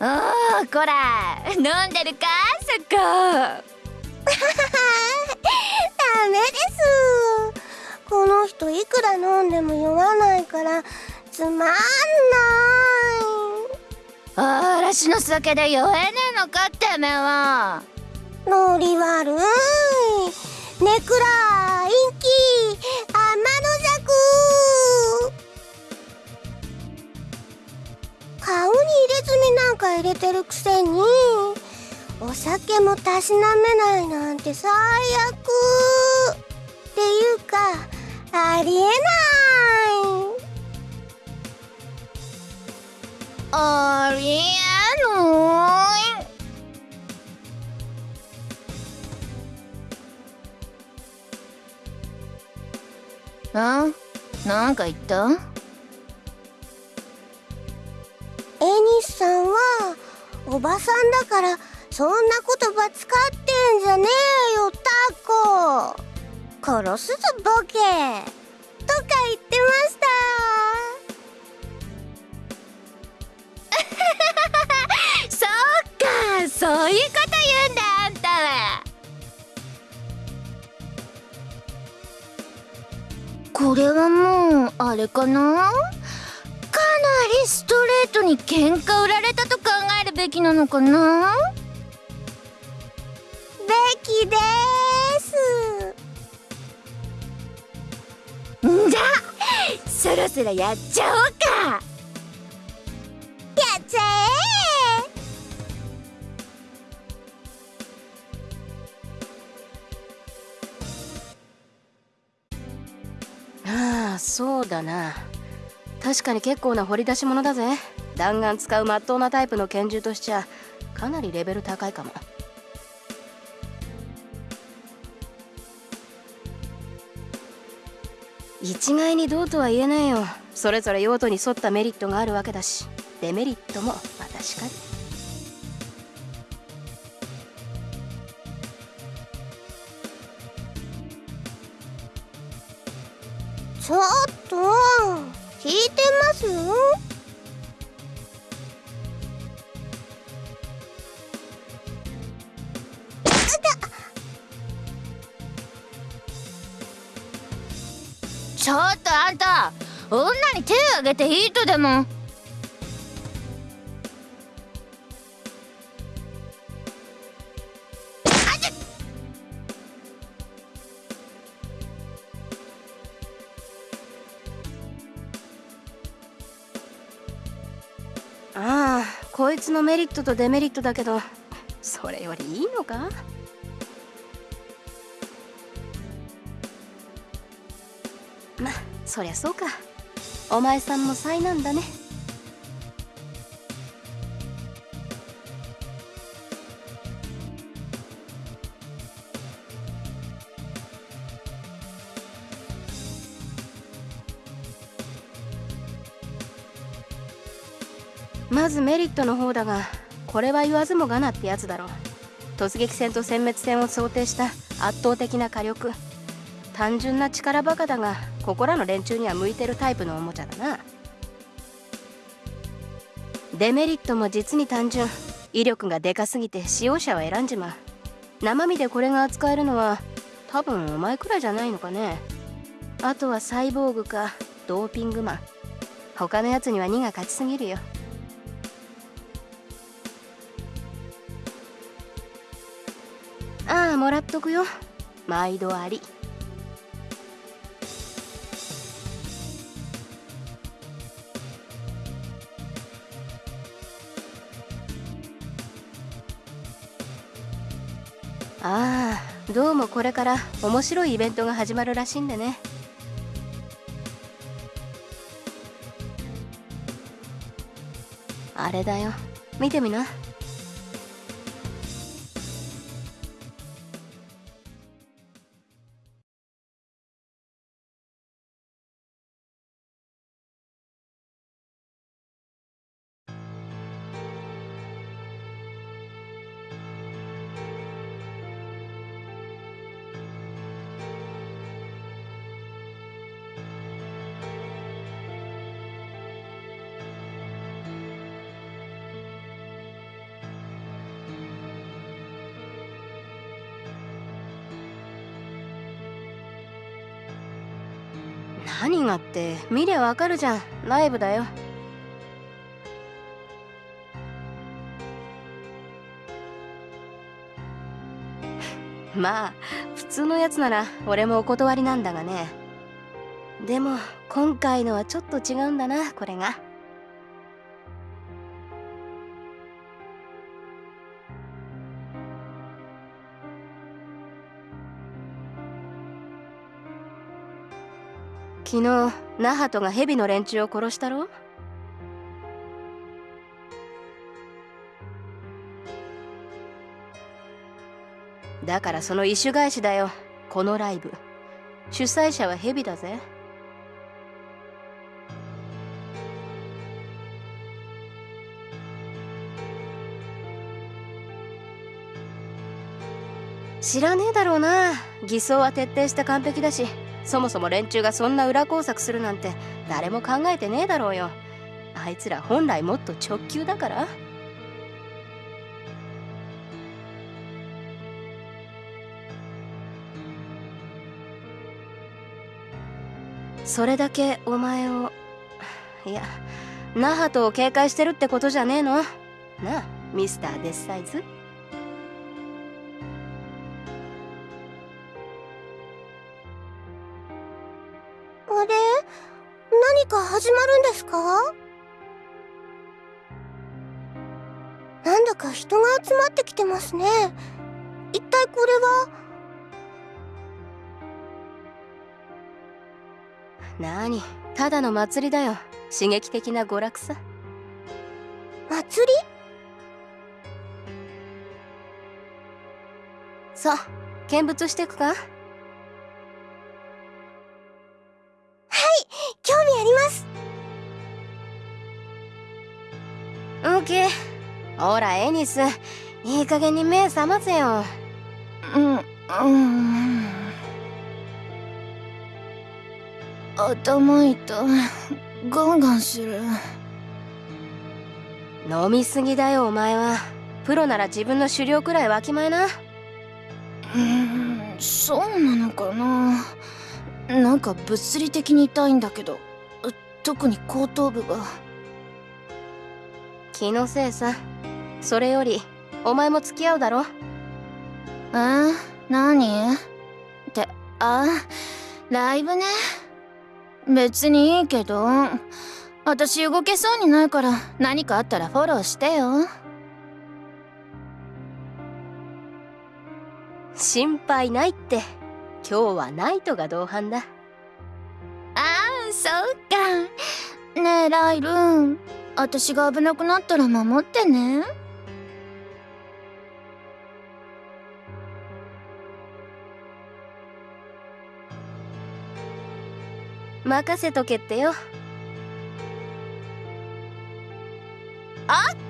おーこら。飲んでるかそこ。ダメです。この人いくら飲んでも酔わないからつまんない。嵐の酒で酔えねえのかってめは。ノリ悪い。ネクラ陰気天顔に入れ墨なんか入れてるくせにお酒もたしなめないなんて最悪っていうかありえない。ありえない。あ？なんか言った？エニスさんはおばさんだからそんな言葉使ってんじゃねえよタコ。殺すぞボケ。とか言ってました。そっかそういうこと言うんだあんたは。これはもうあれかな？かなりストレートに喧嘩売られたと考えるべきなのかな？べきです。んじゃそろそろやっちゃおうか。やっちゃえ。ああそうだな。確かに結構な掘り出し物だぜ弾丸使う真っ当なタイプの拳銃としちゃかなりレベル高いかも。一概にどうとは言えないよ。それぞれ用途に沿ったメリットがあるわけだしデメリットもまたしかり。ちょっとあんた女に手を挙げていいとでも？ああこいつのメリットとデメリットだけどそれよりいいのか？そりゃそうか。お前さんも災難だね。まずメリットの方だがこれは言わずもがなってやつだろう。突撃戦と殲滅戦を想定した圧倒的な火力。単純な力バカだがここらの連中には向いてるタイプのおもちゃだな。デメリットも実に単純。威力がでかすぎて使用者は選んじまう。生身でこれが扱えるのは多分お前くらいじゃないのかね。あとはサイボーグかドーピングマン。他のやつには2が勝ちすぎるよ。ああもらっとくよ。毎度あり。どうもこれから面白いイベントが始まるらしいんでね。あれだよ。見てみな。って見りゃわかるじゃん。ライブだよ。まあ普通のやつなら俺もお断りなんだがね。でも今回のはちょっと違うんだなこれが。昨日ナハトがヘビの連中を殺したろ？だからその意種返しだよこのライブ。主催者はヘビだぜ。知らねえだろうな。偽装は徹底して完璧だし。そもそも連中がそんな裏工作するなんて誰も考えてねえだろうよ。あいつら本来もっと直球だから。それだけお前をいやナハトを警戒してるってことじゃねえの？なあミスターデスサイズ？何か始まるんですか？なんだか人が集まってきてますね。一体これは？なにただの祭りだよ。刺激的な娯楽さ。祭り？さあ見物してくか？ほらエニス。いい加減に目覚ませよ。うんうん。頭痛い。ガンガンする。飲みすぎだよお前は。プロなら自分の狩猟くらいわきまえな。うんそうなのかな。なんか物理的に痛いんだけど。特に後頭部が。気のせいさそれよりお前も付き合うだろ？え何？ってあライブね。別にいいけど私動けそうにないから何かあったらフォローしてよ。心配ないって。今日はナイトが同伴だ。ああそうか。ねえライル私が危なくなったら守ってね任せとけってよ。オッ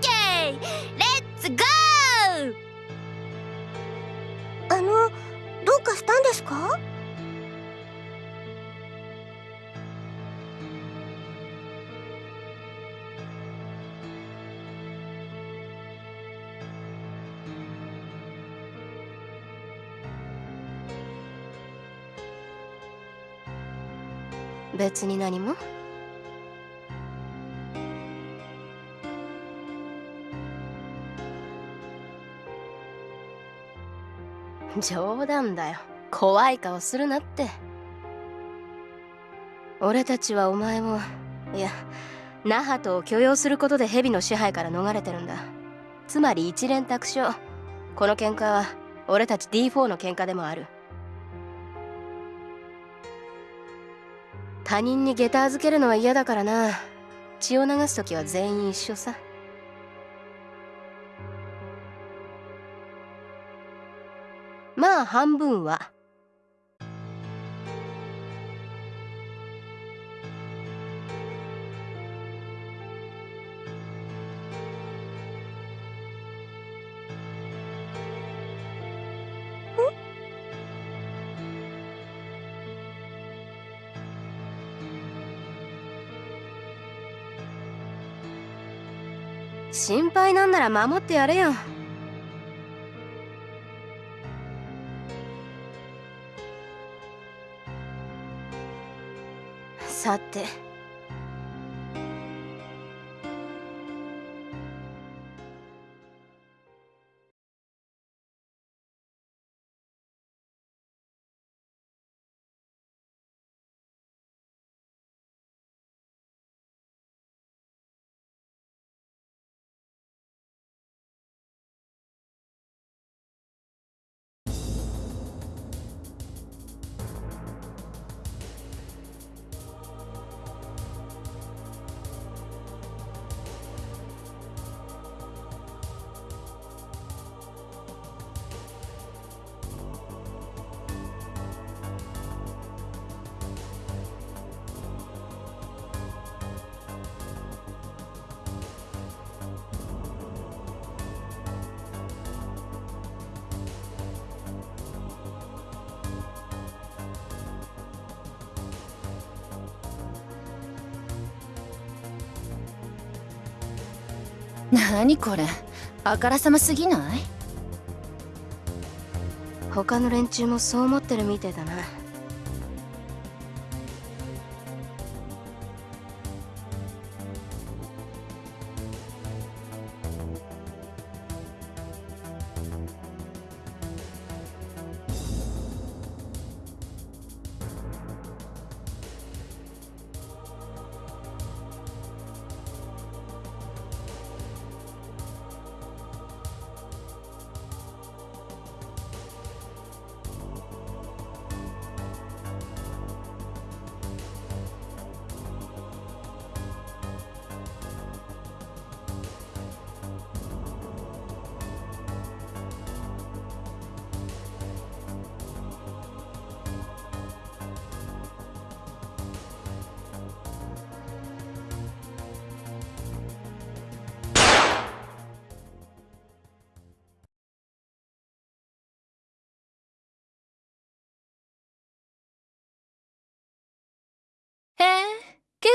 ケー!レッツゴーあのどうかしたんですか？別に何も？冗談だよ。怖い顔するなって。俺たちはお前をいやナハトを許容することで蛇の支配から逃れてるんだ。つまり一連卓勝この喧嘩は俺たち D4 の喧嘩でもある。他人に下駄預けるのは嫌だからな。血を流す時は全員一緒さ。まあ半分は。心配なんなら守ってやれよ。さて何これ？あからさますぎない？他の連中もそう思ってるみてえだな。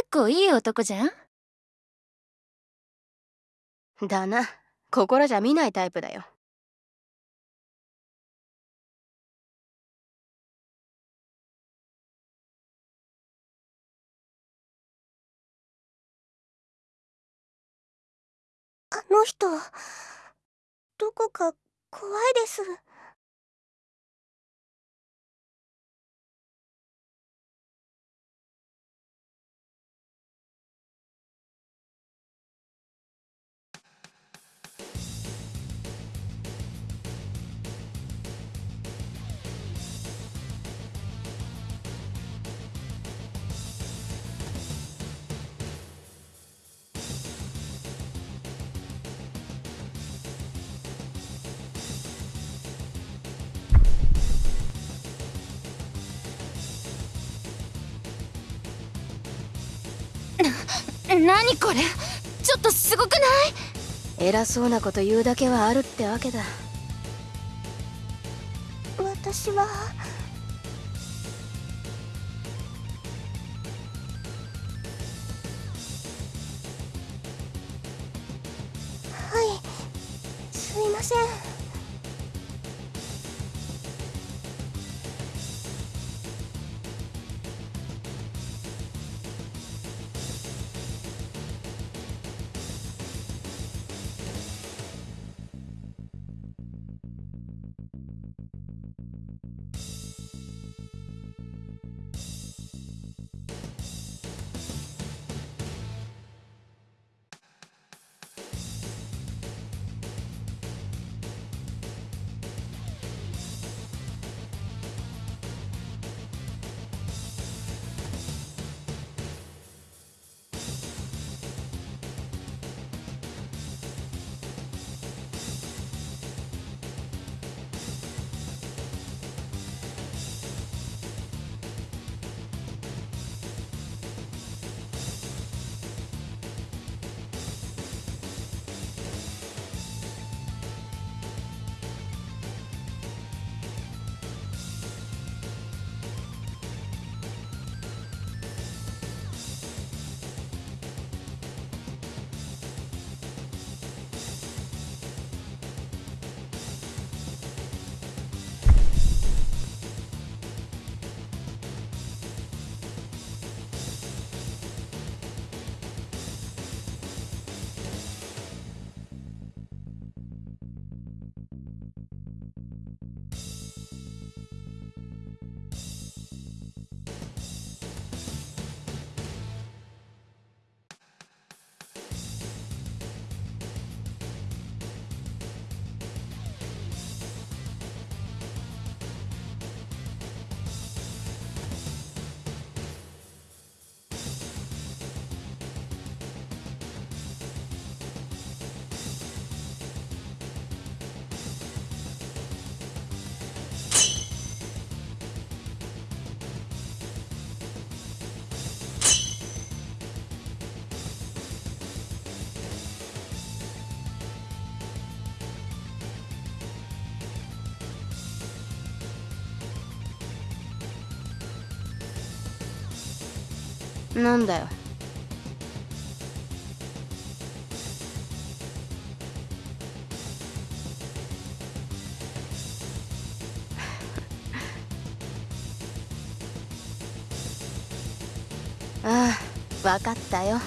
構いい男じゃん？だな。心じゃ見ないタイプだよ。あの人どこか怖いです何これ？ちょっとすごくない？偉そうなこと言うだけはあるってわけだ。私は。はい。すいません。なんだよ。ああ分かったよ。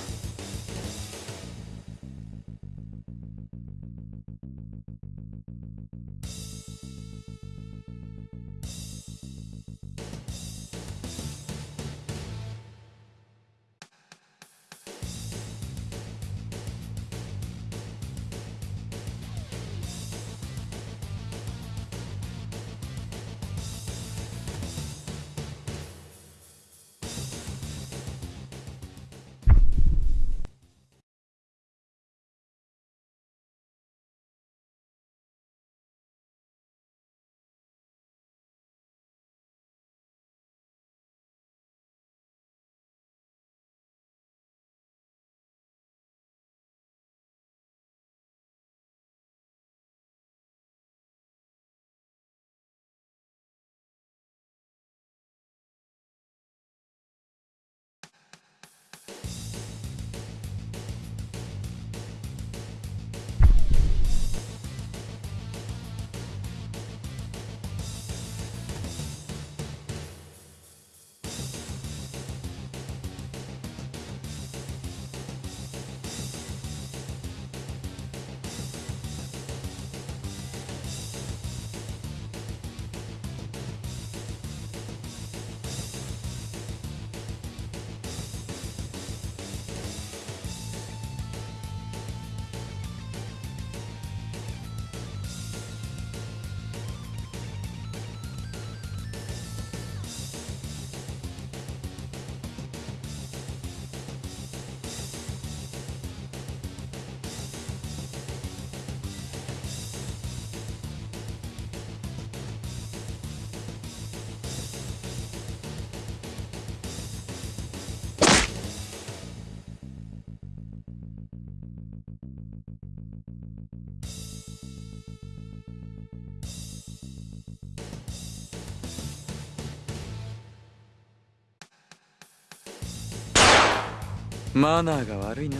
マナーが悪いな。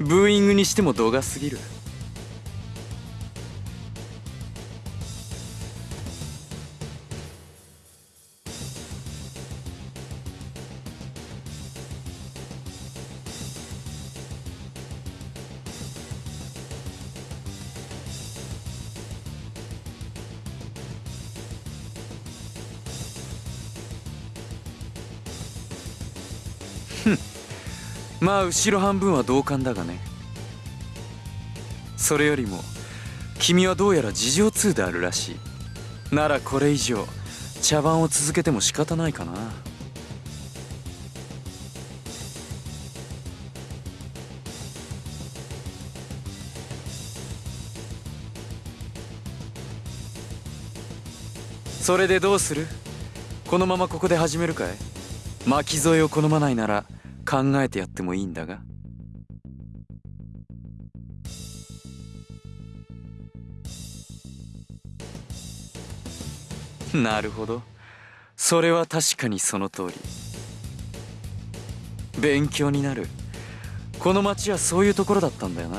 ブーイングにしても度が過ぎる。まあ後ろ半分は同感だがね。それよりも君はどうやら事情通であるらしい。ならこれ以上茶番を続けても仕方ないかな。それでどうする？このままここで始めるかい？巻き添えを好まないなら考えてやってもいいんだが？なるほど。それは確かにその通り。勉強になる。この町はそういうところだったんだよな。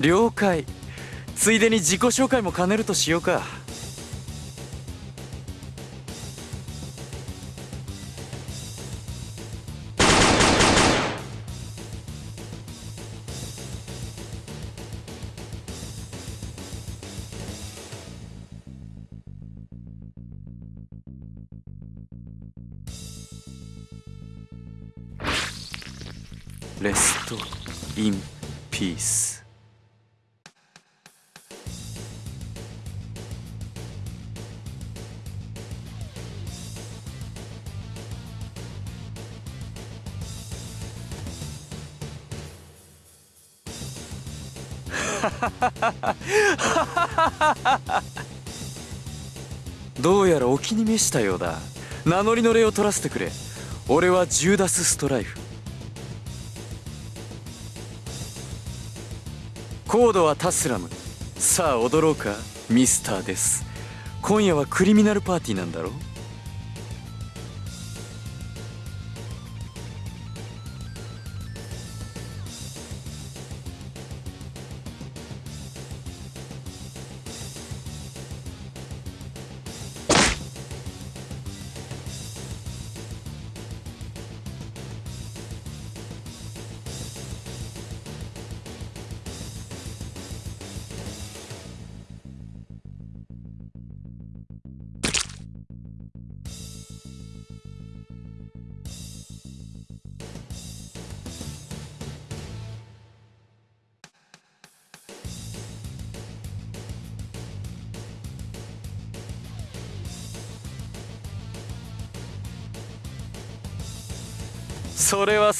了解。ついでに自己紹介も兼ねるとしようか。どうやらお気に召したようだ。名乗りの礼を取らせてくれ。俺はジューダス・ストライフ。コードはタスラム。さあ踊ろうかミスターです。今夜はクリミナルパーティーなんだろそ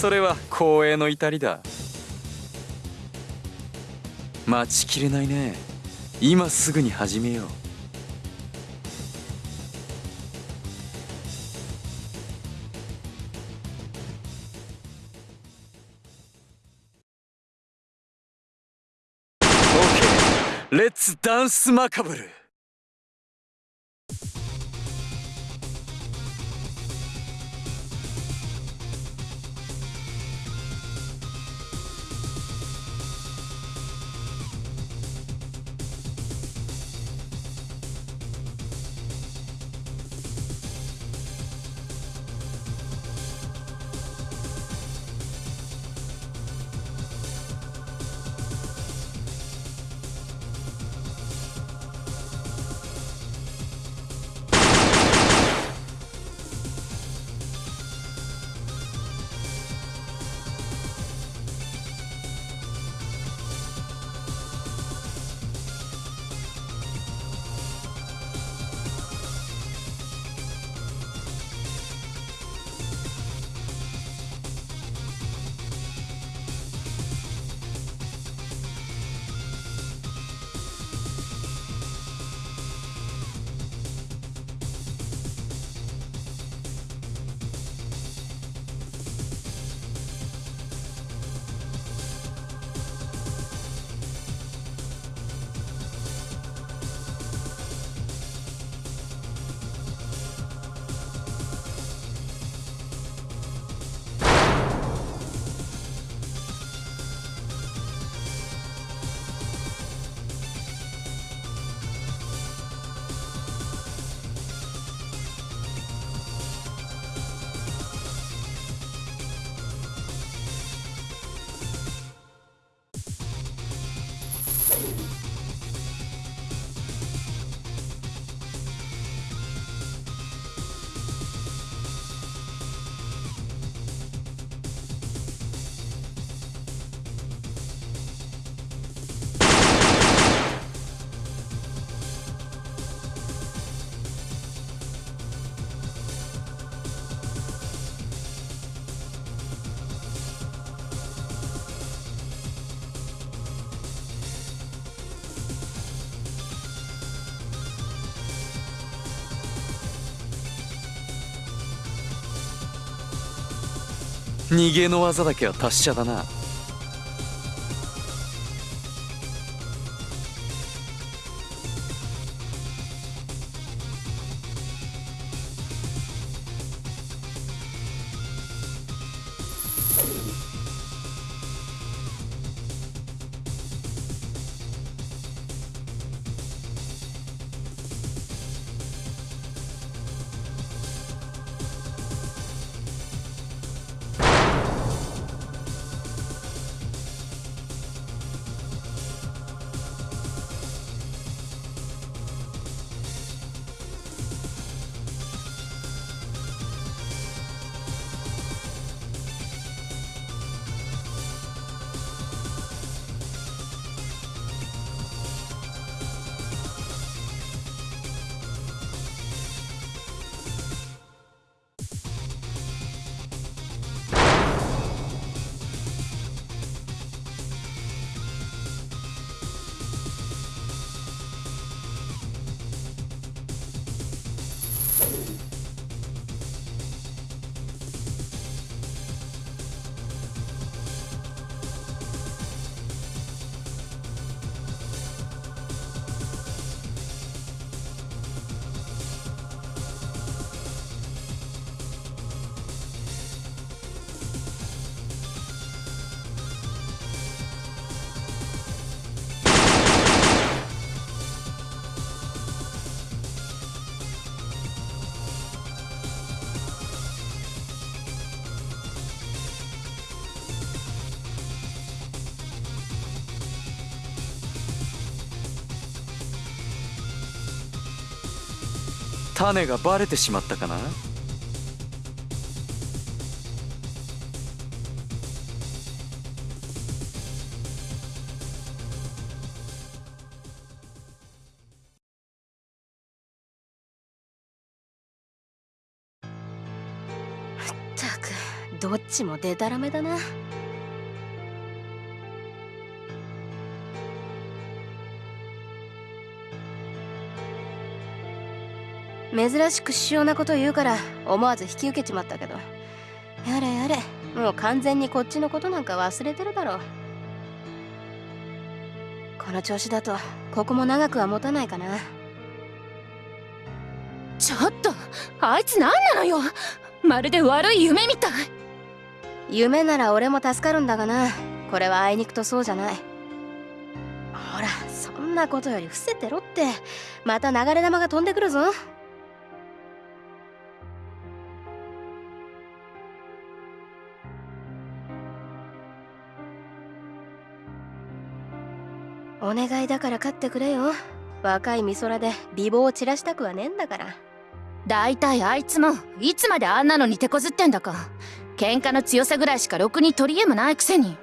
それは光栄の至りだ。待ちきれないね。今すぐに始めよう。オッケーレッツダンスマカブル。逃げの技だけは達者だな。種がバレてしまったかな？ったくどっちもデタラメだな。珍しく主要なこと言うから思わず引き受けちまったけど。やれやれもう完全にこっちのことなんか忘れてるだろう。この調子だとここも長くは持たないかな。ちょっとあいつ何なのよ。まるで悪い夢みたい。夢なら俺も助かるんだがな。これはあいにくとそうじゃない。ほらそんなことより伏せてろって。また流れ玉が飛んでくるぞお願いだから勝ってくれよ。若い美空で美貌を散らしたくはねえんだから。だいたいあいつもいつまであんなのに手こずってんだか。喧嘩の強さぐらいしかろくに取り柄もないくせに。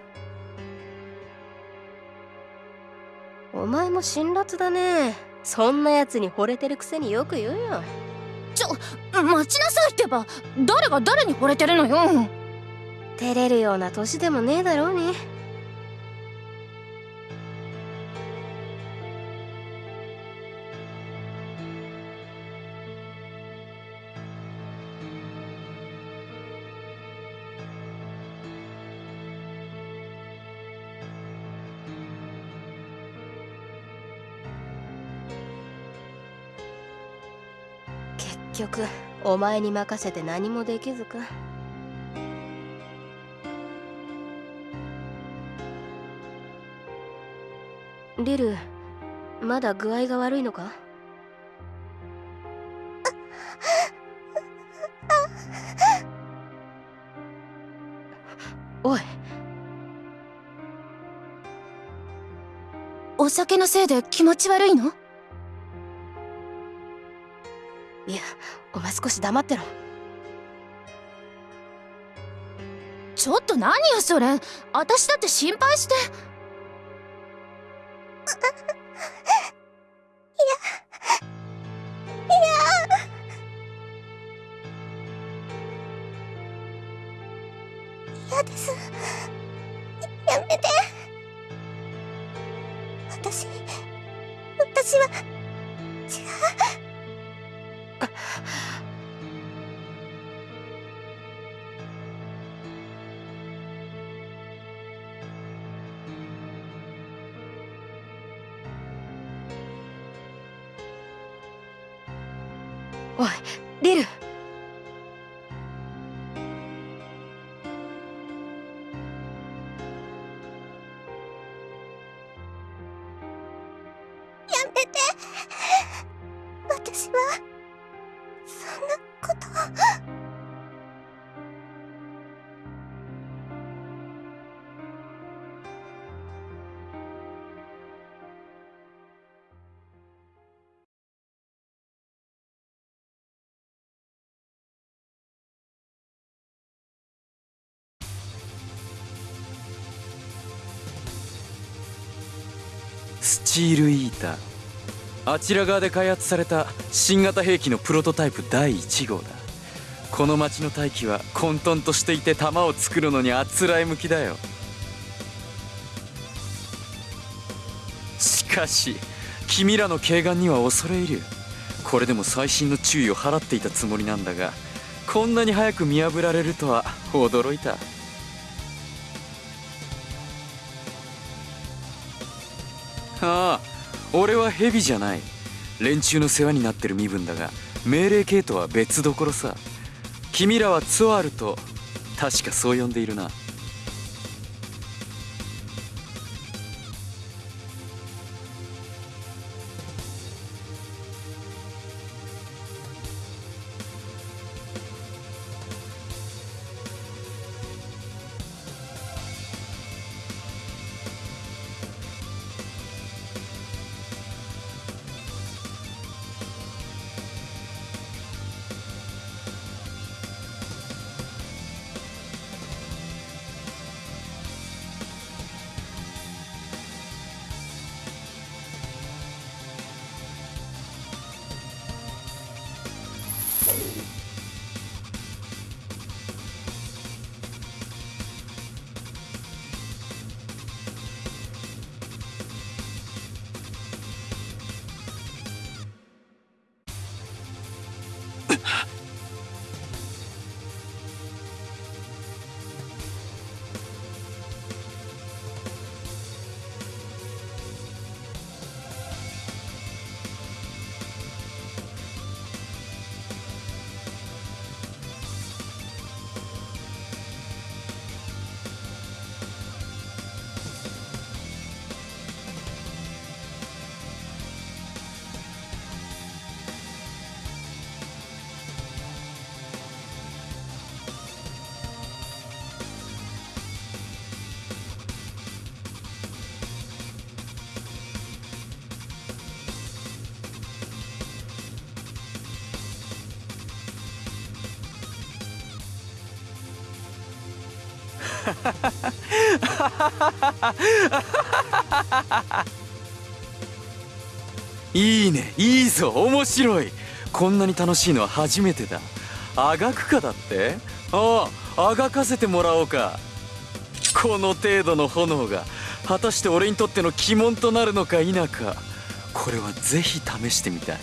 お前も辛辣だね。そんなやつに惚れてるくせによく言うよ。ちょ待ちなさいってば。誰が誰に惚れてるのよ。照れるような年でもねえだろうにお前に任せて何もできずか。リルまだ具合が悪いのか？おい。お酒のせいで気持ち悪いの？少し黙ってろ。ちょっと何よそれ。私だって心配して。スチールイーター。あちら側で開発された新型兵器のプロトタイプ第1号だ。この町の大気は混沌としていて弾を作るのにあつらえ向きだよ。しかし君らの軽眼には恐れ入る。これでも細心の注意を払っていたつもりなんだがこんなに早く見破られるとは驚いた。ああ俺はヘビじゃない。連中の世話になってる身分だが命令系とは別どころさ。君らはツアールと確かそう呼んでいるな。いいね。いいぞ。面白い。こんなに楽しいのは初めてだ。あがくかだって？あああがかせてもらおうか。この程度の炎が。果たして俺にとっての鬼門となるのか否か。これはぜひ試してみたい。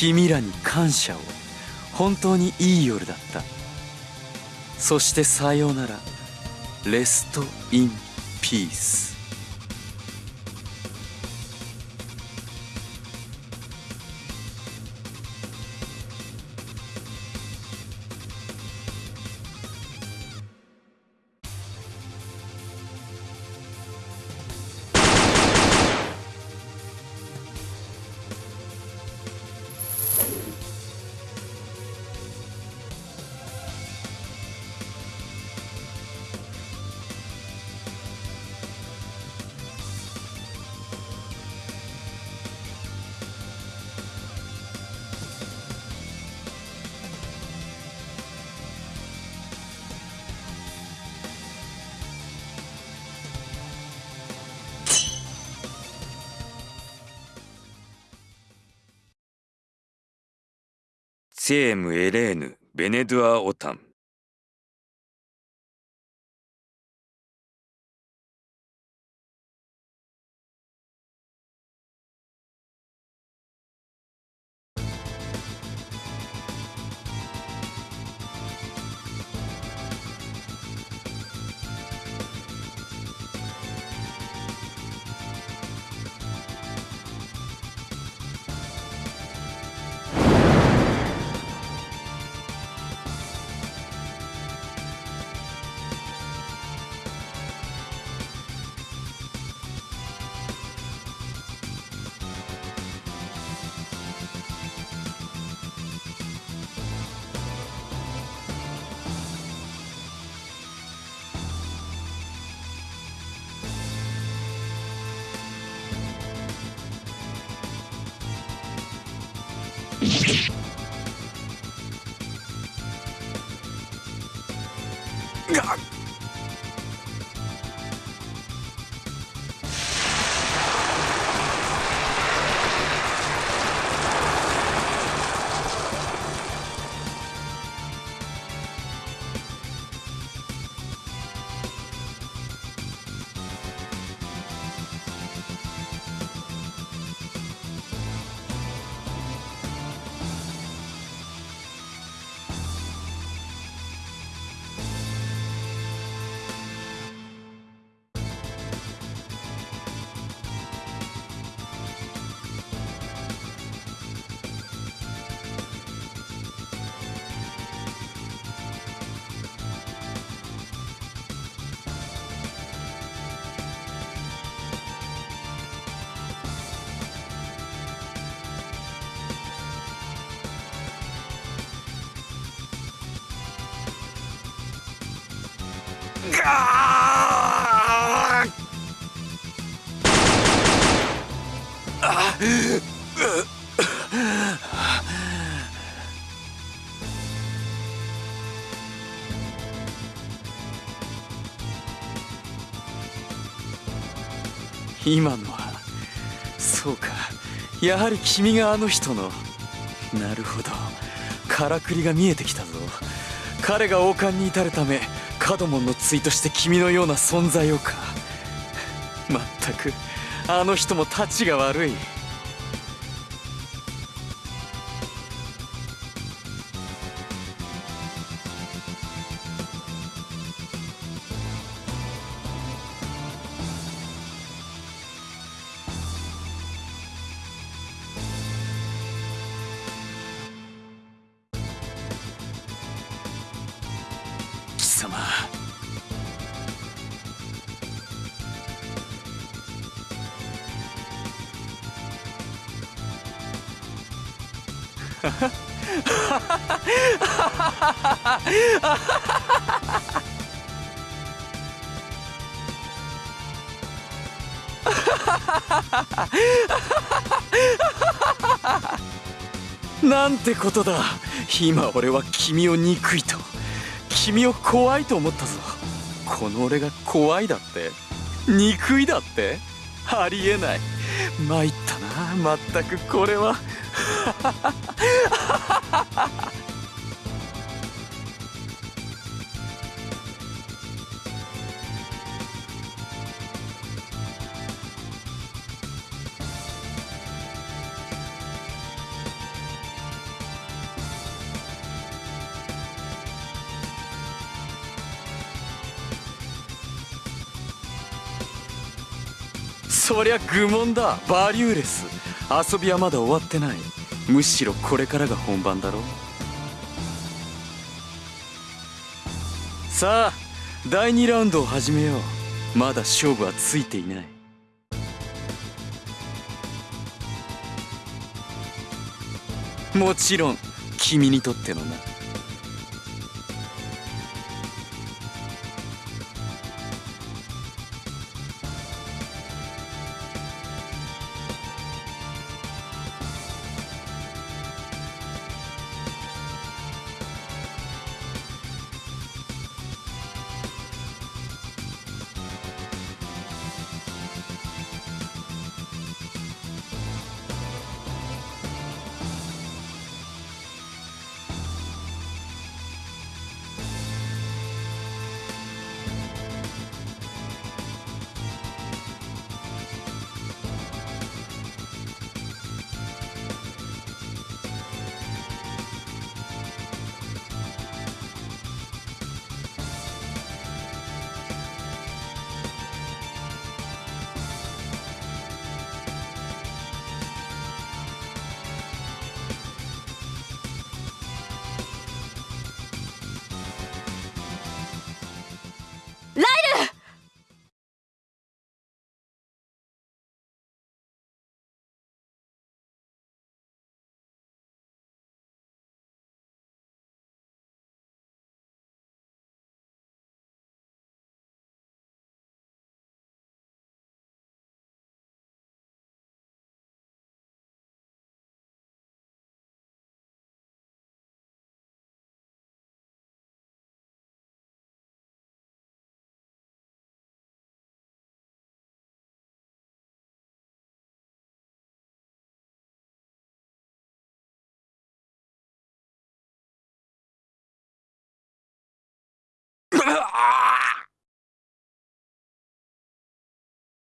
君らに感謝を。本当にいい夜だった。そしてさようなら。レスト・イン・ピースセーム・エレーヌ・ベネドゥア・オタン God. 今のはそうか。やはり君があの人の。なるほど。からくりが見えてきたぞ。彼が王冠に至るためカドモンの対として君のような存在をか。まったくあの人もたちが悪い。てことだ。今俺は君を憎いと。君を怖いと思ったぞ。この俺が怖いだって。憎いだって。ありえない。参ったなまったく。これは。そりゃ愚問だ。バリューレス。遊びはまだ終わってない。むしろこれからが本番だろさあ第2ラウンドを始めよう。まだ勝負はついていない。もちろん君にとってのな